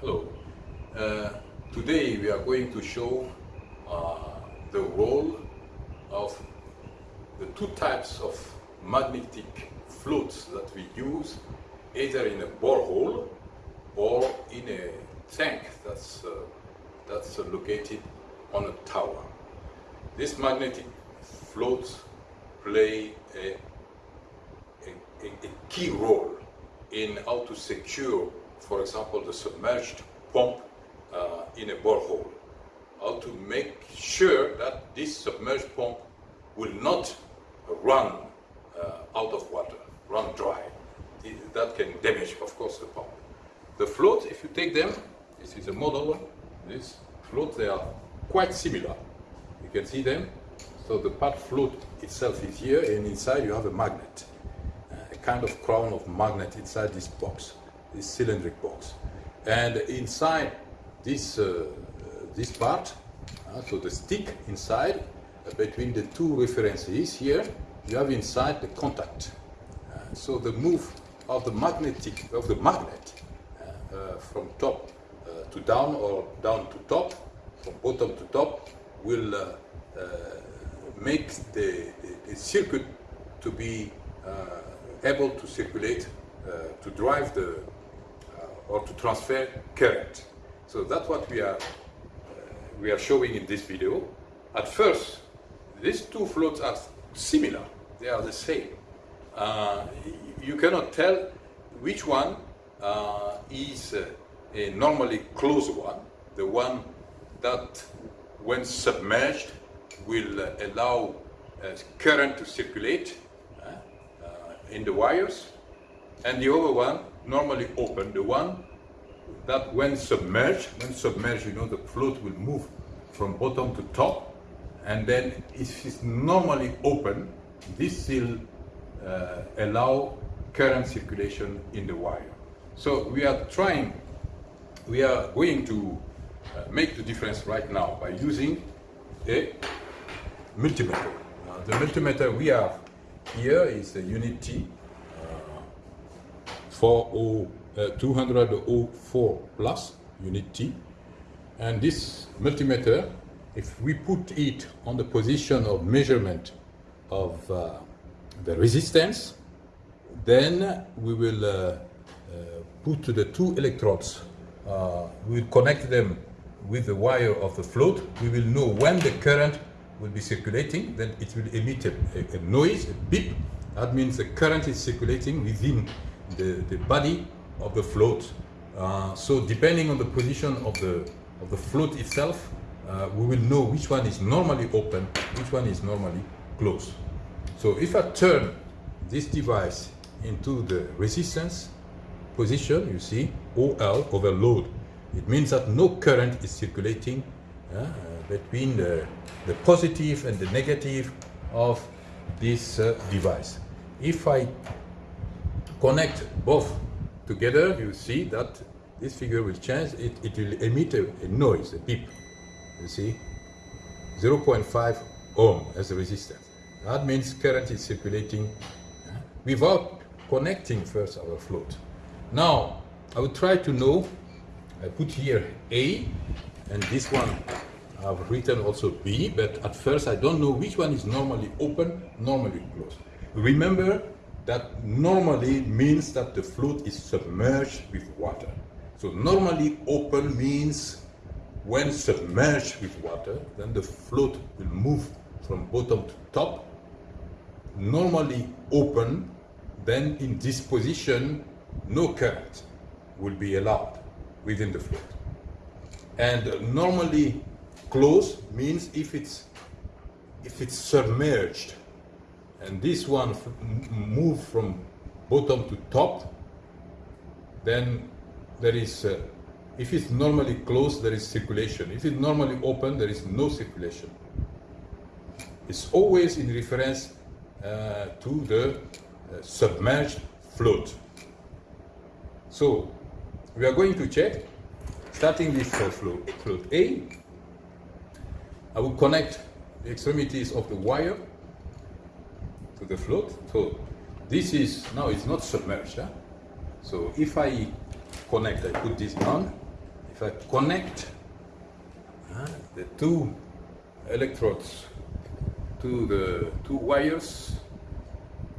Hello. Uh, today we are going to show uh, the role of the two types of magnetic floats that we use either in a borehole or in a tank that's, uh, that's located on a tower. These magnetic floats play a, a, a key role in how to secure, for example, the submerged pump uh, in a borehole. How to make sure that this submerged pump will not run uh, out of water, run dry. That can damage, of course, the pump. The floats, if you take them, this is a model, this float, they are quite similar. You can see them. So the part float itself is here, and inside you have a magnet, a kind of crown of magnet inside this box, this cylindric box. And inside this, uh, this part, uh, so the stick inside, uh, between the two references here, you have inside the contact. Uh, so the move of the magnetic, of the magnet uh, uh, from top to down or down to top, from bottom to top, will make the, the, the, circuit to be able to circulate, to drive the, or to transfer current. So that's what we are, we are showing in this video. At first, these two floats are similar, they are the same. Uh, you cannot tell which one uh, is uh, a normally closed one, the one that when submerged will uh, allow uh, current to circulate uh, in the wires, and the other one normally open, the one that when submerged, when submerged, you know, the float will move from bottom to top, and then if it's normally open, this will uh, allow current circulation in the wire. So we are trying, we are going to uh, make the difference right now by using a multimeter. the multimeter we have here is uh, 40, uh, 204 plus UNI-T. And this multimeter, if we put it on the position of measurement of uh, the resistance, then we will uh, uh, put the two electrodes, uh, we will connect them with the wire of the float. We will know when the current will be circulating, then it will emit a, a noise, a beep. That means the current is circulating within the, the body of the float. Uh, so depending on the position of the, of the float itself, uh, we will know which one is normally open, which one is normally closed. So if I turn this device into the resistance position, you see, OL over load. It means that no current is circulating uh, between the, the positive and the negative of this uh, device. If I connect both together, you see that this figure will change. It, it will emit a, a noise, a beep. You see, 0.5 ohm as a resistance. That means current is circulating without connecting first our float. Now, I will try to know, I put here A, and this one I've written also B, but at first I don't know which one is normally open, normally closed. Remember that normally means that the float is submerged with water. So normally open means when submerged with water, then the float will move from bottom to top normally open, then in this position, no current will be allowed within the float. And normally closed means if it's if it's submerged and this one move from bottom to top, then there is, uh, if it's normally closed, there is circulation. If it's normally open, there is no circulation. It's always in reference uh, to the uh, submerged float. So we are going to check, starting with float, float A, I will connect the extremities of the wire to the float. So this is, now it's not submerged. Huh? So if I connect, I put this on, if I connect uh, the two electrodes to the two wires,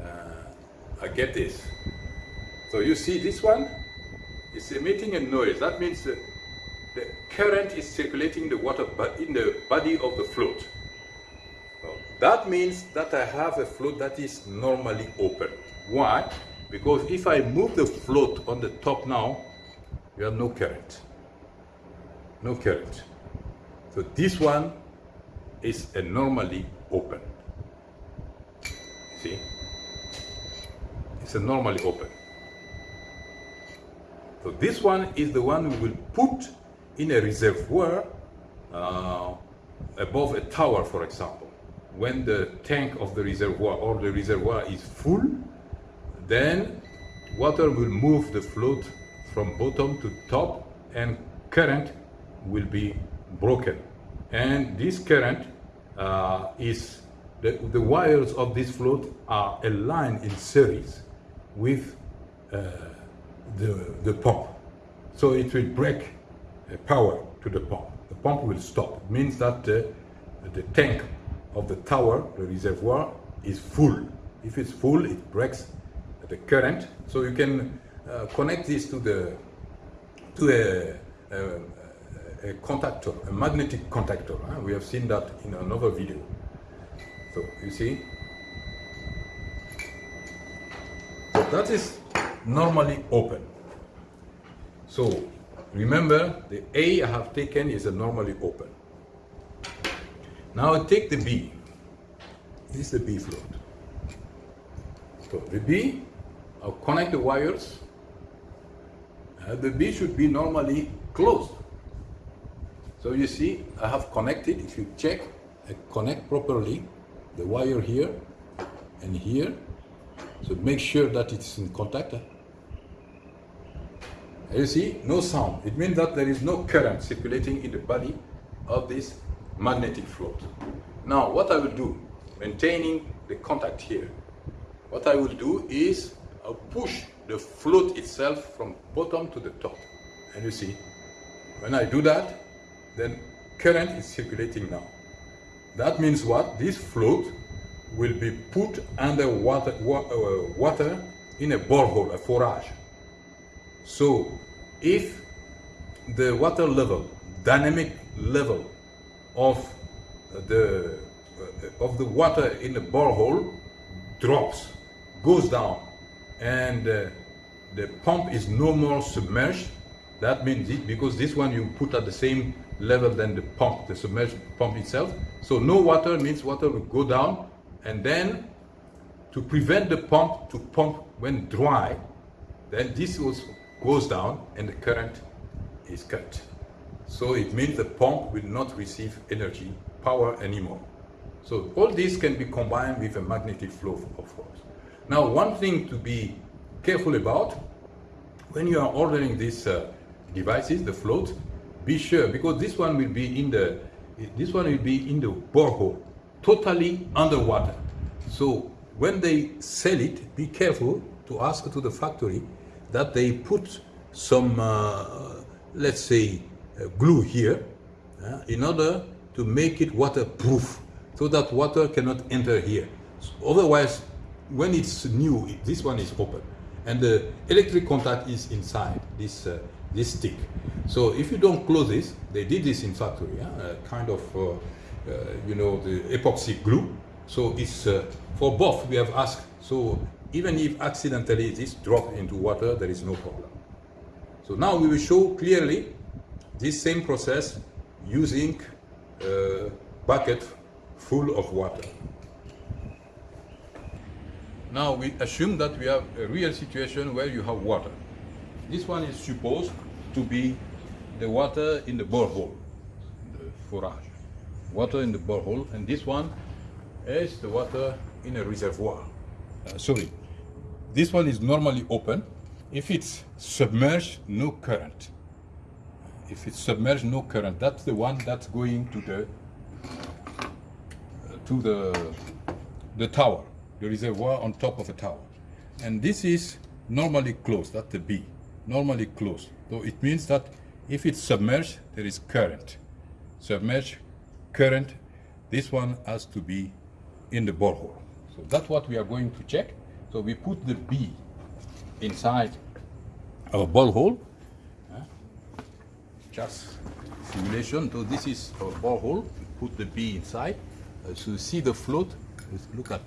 uh, I get this. So you see this one is emitting a noise. That means the, the current is circulating the water but in the body of the float. That means that I have a float that is normally open. Why? Because if I move the float on the top now, you have no current. No current. So this one is a normally open. See? It's a normally open. So this one is the one we will put in a reservoir uh, above a tower, for example. When the tank of the reservoir or the reservoir is full, then water will move the float from bottom to top and current will be broken. And this current uh, is, the, the wires of this float are aligned in series with uh, the, the pump. So it will break uh, power to the pump. The pump will stop. It means that the tank of the tower, the reservoir, is full. If it's full, it breaks the current. So you can uh, connect this to the to a, a, a contactor, a magnetic contactor. Huh? We have seen that in another video. So you see, so that is normally open. So remember the A I have taken is a normally open. Now I take the B. This is the B float. So the B, I'll connect the wires. Uh, the B should be normally closed. So you see, I have connected, if you check, I connect properly the wire here and here. So make sure that it's in contact. You see, no sound. It means that there is no current circulating in the body of this magnetic float. Now, what I will do, maintaining the contact here, what I will do is I'll push the float itself from bottom to the top. And you see, when I do that, then current is circulating now. That means what? This float will be put under water, uh, water in a borehole, a forage. So if the water level, dynamic level of the uh, of the water in the borehole drops, goes down, and uh, the pump is no more submerged, that means it, because this one you put at the same level than the pump, the submerged pump itself. So no water means water will go down, and then to prevent the pump to pump when dry, then this was goes down and the current is cut. So it means the pump will not receive energy, power anymore. So all this can be combined with a magnetic flow of force. Now one thing to be careful about, when you are ordering these uh, devices, the float, be sure, because this one will be in the, this one will be in the borehole, totally underwater. So when they sell it, be careful to ask to the factory that they put some, uh, let's say, glue here uh, in order to make it waterproof so that water cannot enter here. So otherwise, when it's new, this one is open and the electric contact is inside this, uh, this stick. So if you don't close this, they did this in factory, uh, kind of, uh, you know, the epoxy glue. So it's for both we have asked. So even if accidentally this drop into water, there is no problem. So now we will show clearly this same process using a bucket full of water. Now we assume that we have a real situation where you have water. This one is supposed to be the water in the borehole, the forage. Water in the borehole, and this one is the water in a reservoir. Uh, sorry, this one is normally open. If it's submerged, no current. If it's submerged, no current. That's the one that's going to the uh, to the the tower, the reservoir on top of the tower. And this is normally closed. That's the B, normally closed. So it means that If it's submerged, there is current. Submerged, current, this one has to be in the borehole. So that's what we are going to check. So we put the B inside our borehole. Just simulation. So this is a borehole. We put the B inside. Uh, so you see the float. Look at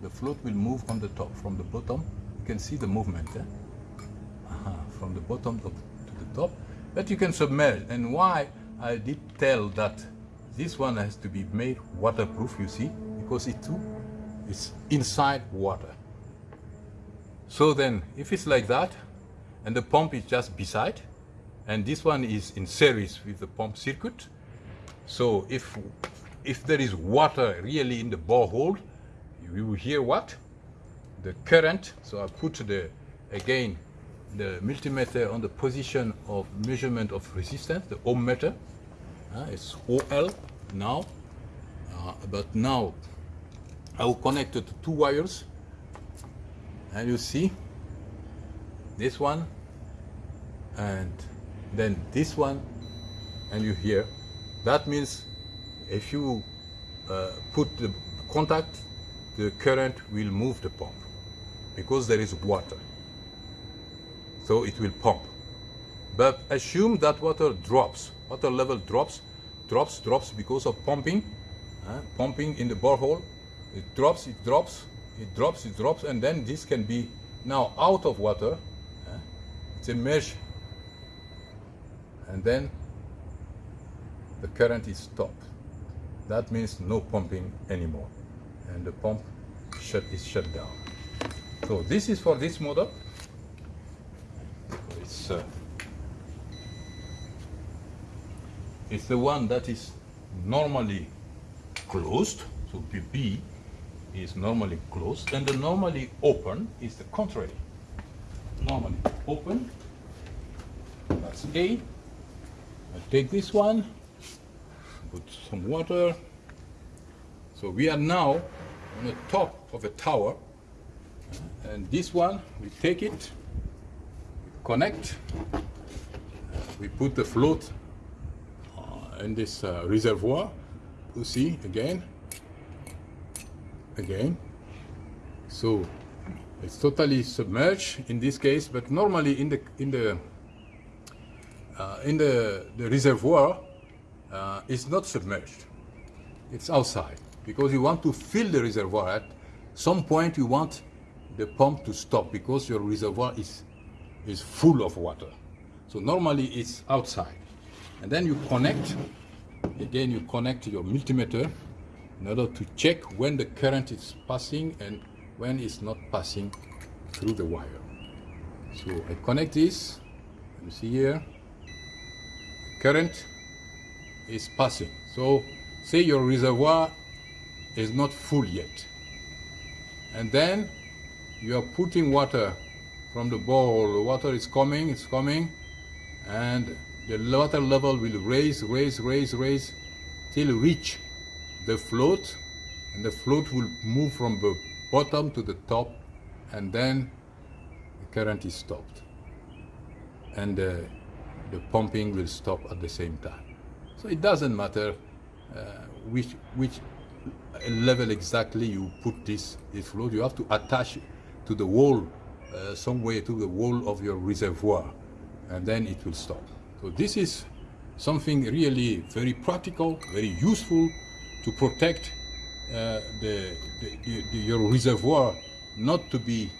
the float will move on the top from the bottom. You can see the movement eh? uh -huh. from the bottom to, to the top. But you can submerge. And why I did tell that this one has to be made waterproof, you see, because it too is inside water. So then, if it's like that, and the pump is just beside, and this one is in series with the pump circuit, so if if there is water really in the borehole, you will hear what? The current. So I put the again the multimeter on the position of measurement of resistance, the ohm meter. Uh, it's OL now, uh, but now I will connect it to two wires and you see this one and then this one and you hear that means if you uh, put the contact the current will move the pump because there is water so it will pump but assume that water drops water level drops drops drops because of pumping uh, pumping in the borehole it drops it drops it drops, it drops, and then this can be now out of water. Uh, it's a mesh. And then the current is stopped. That means no pumping anymore. And the pump shut is shut down. So this is for this motor. It's, uh, it's the one that is normally closed, so BB is normally closed and the normally open is the contrary. Normally open, that's A. I take this one, put some water. So we are now on the top of a tower and this one, we take it, connect, we put the float uh, in this uh, reservoir. You see again, again. So it's totally submerged in this case, but normally in the in the in the, the reservoir uh, it's not submerged. It's outside because you want to fill the reservoir. At some point you want the pump to stop because your reservoir is is full of water. So normally it's outside. And then you connect, again you connect your multimeter in order to check when the current is passing and when it's not passing through the wire. So I connect this, you see here, current is passing. So say your reservoir is not full yet. And then you are putting water from the bowl, the water is coming, it's coming, and the water level will raise, raise, raise, raise, till reach the float and the float will move from the bottom to the top and then the current is stopped and uh, the pumping will stop at the same time. So it doesn't matter uh, which, which level exactly you put this, this float, you have to attach to the wall, uh, some way to the wall of your reservoir and then it will stop. So this is something really very practical, very useful to protect uh, the, the, the, your reservoir not to be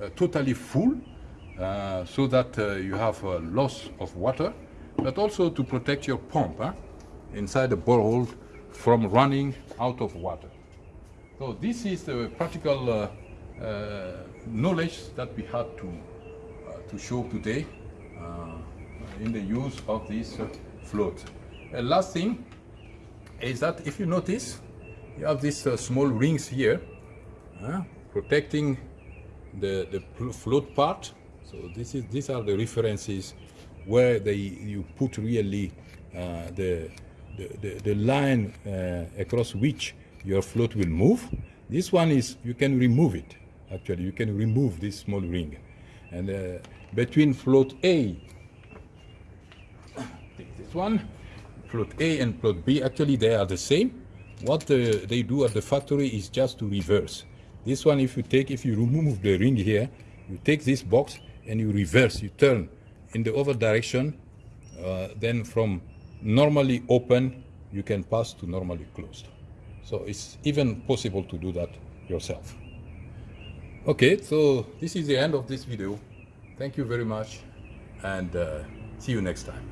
uh, totally full uh, so that uh, you have a loss of water, but also to protect your pump inside the borehole from running out of water. So this is the practical uh, uh, knowledge that we had to, to show today in the use of this float. A last thing, is that if you notice, you have these uh, small rings here, uh, protecting the, the float part. So this is, these are the references where they, you put really uh, the, the, the, the, line uh, across which your float will move. This one is, you can remove it, actually. You can remove this small ring. And uh, between float A first one, float A and float B, actually they are the same. What uh, they do at the factory is just to reverse. This one, if you take, if you remove the ring here, you take this box and you reverse, you turn in the other direction, uh, then from normally open, you can pass to normally closed. So it's even possible to do that yourself. Okay, so this is the end of this video. Thank you very much and uh, see you next time.